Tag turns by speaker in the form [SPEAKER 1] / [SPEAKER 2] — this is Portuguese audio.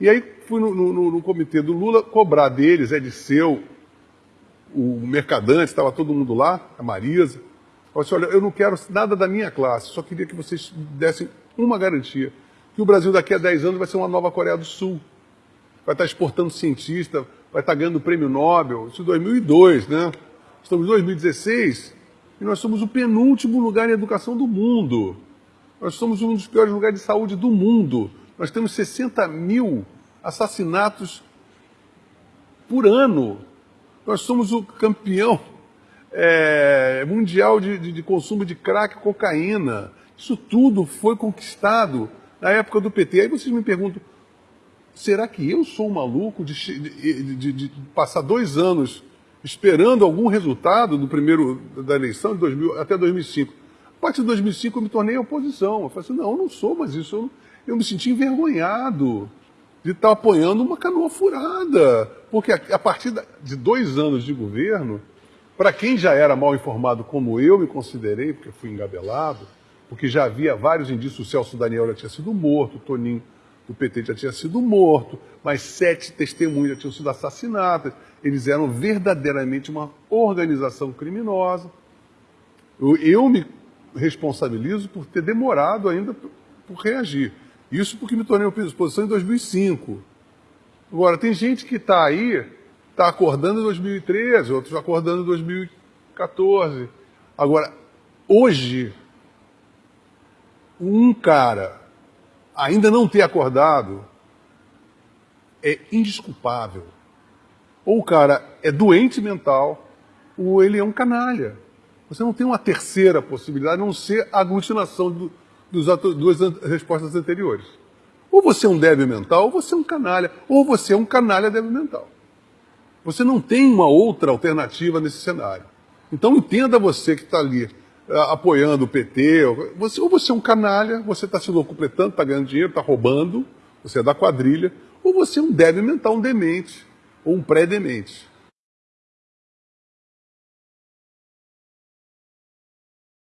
[SPEAKER 1] E aí fui no, no, no comitê do Lula cobrar deles, é de seu, o Mercadante, estava todo mundo lá, a Marisa. Eu disse, olha, eu não quero nada da minha classe, só queria que vocês dessem uma garantia, que o Brasil daqui a 10 anos vai ser uma nova Coreia do Sul. Vai estar exportando cientista, vai estar ganhando o prêmio Nobel, isso em 2002, né? Estamos em 2016 e nós somos o penúltimo lugar em educação do mundo. Nós somos um dos piores lugares de saúde do mundo. Nós temos 60 mil assassinatos por ano. Nós somos o campeão é, mundial de, de, de, consumo de crack e cocaína. Isso tudo foi conquistado na época do PT. Aí vocês me perguntam, será que eu sou um maluco de, de, de passar dois anos esperando algum resultado do primeiro da eleição de 2000, até 2005? A partir de 2005 eu me tornei oposição. Eu falei assim, não, eu não sou mais isso. Eu, me senti envergonhado de estar apoiando uma canoa furada. Porque a, partir de dois anos de governo, para quem já era mal informado como eu me considerei, porque fui engabelado, porque já havia vários indícios, o Celso Daniel já tinha sido morto, o Toninho do PT já tinha sido morto, mas sete testemunhas já tinham sido assassinadas. Eles eram verdadeiramente uma organização criminosa. Eu, eu me responsabilizo por ter demorado ainda por reagir. Isso porque me tornei oposição em 2005. Agora, tem gente que está aí, está acordando em 2013, outros acordando em 2014. Agora, hoje, um cara ainda não ter acordado é indisculpável. Ou o cara é doente mental, ou ele é um canalha. Você não tem uma terceira possibilidade, a não ser a aglutinação do, dos duas respostas anteriores. Ou você é um débil mental, ou você é um canalha, ou você é um canalha débil mental. Você não tem uma outra alternativa nesse cenário. Então entenda você que está ali apoiando o PT, você, ou você é um canalha, você está se locupletando, está ganhando dinheiro, está roubando, você é da quadrilha, ou você é um débil mental, um demente, ou um pré-demente.